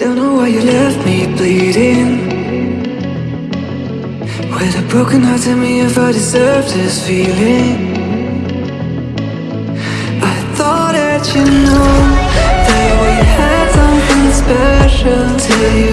Don't know why you left me bleeding. With a broken heart, tell me if I deserve this feeling. I thought that you know That we had something special to you.